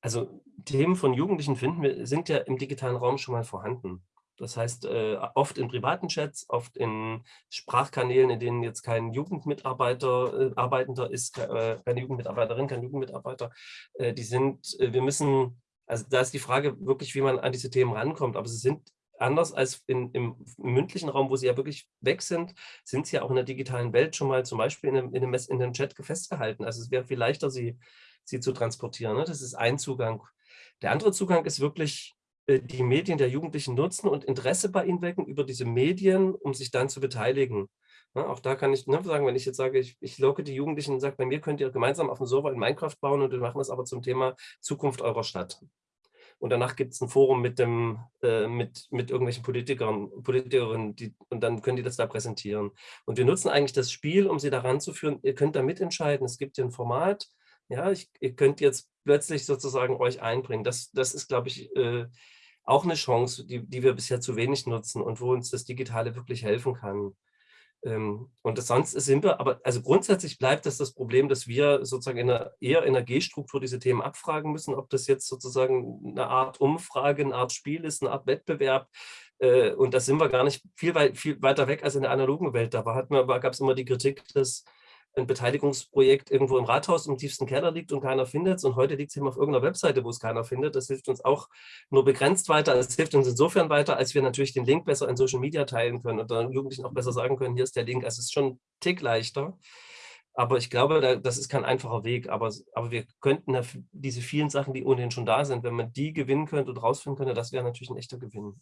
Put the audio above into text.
Also Themen von Jugendlichen finden wir, sind ja im digitalen Raum schon mal vorhanden. Das heißt, äh, oft in privaten Chats, oft in Sprachkanälen, in denen jetzt kein Jugendmitarbeiter äh, Arbeitender ist, äh, keine Jugendmitarbeiterin, kein Jugendmitarbeiter. Äh, die sind, äh, wir müssen, also da ist die Frage wirklich, wie man an diese Themen rankommt. Aber sie sind anders als in, im, mündlichen Raum, wo sie ja wirklich weg sind, sind sie ja auch in der digitalen Welt schon mal zum Beispiel in einem, in einem, in einem Chat festgehalten. Also es wäre viel leichter, sie, sie zu transportieren. Ne? Das ist ein Zugang. Der andere Zugang ist wirklich äh, die Medien der Jugendlichen nutzen und Interesse bei ihnen wecken über diese Medien, um sich dann zu beteiligen. Ja, auch da kann ich ne, sagen, wenn ich jetzt sage, ich, ich locke die Jugendlichen und sage, bei mir könnt ihr gemeinsam auf dem Server in Minecraft bauen und wir machen das aber zum Thema Zukunft eurer Stadt. Und danach gibt es ein Forum mit, dem, äh, mit, mit irgendwelchen Politikern, Politikerinnen die, und dann können die das da präsentieren. Und wir nutzen eigentlich das Spiel, um sie daran zu führen, ihr könnt da mitentscheiden, es gibt hier ein Format, ja, ich, ihr könnt jetzt plötzlich sozusagen euch einbringen. Das, das ist, glaube ich, äh, auch eine Chance, die, die wir bisher zu wenig nutzen und wo uns das Digitale wirklich helfen kann. Ähm, und sonst sind wir, aber also grundsätzlich bleibt das das Problem, dass wir sozusagen in einer, eher in einer G-Struktur diese Themen abfragen müssen, ob das jetzt sozusagen eine Art Umfrage, eine Art Spiel ist, eine Art Wettbewerb. Äh, und da sind wir gar nicht viel, weit, viel weiter weg als in der analogen Welt. Da gab es immer die Kritik, dass ein Beteiligungsprojekt irgendwo im Rathaus im tiefsten Keller liegt und keiner findet es und heute liegt es eben auf irgendeiner Webseite, wo es keiner findet. Das hilft uns auch nur begrenzt weiter. Es hilft uns insofern weiter, als wir natürlich den Link besser in Social Media teilen können und dann Jugendlichen auch besser sagen können, hier ist der Link. Es ist schon ein Tick leichter. Aber ich glaube, das ist kein einfacher Weg. Aber, aber wir könnten diese vielen Sachen, die ohnehin schon da sind, wenn man die gewinnen könnte und rausfinden könnte, das wäre natürlich ein echter Gewinn.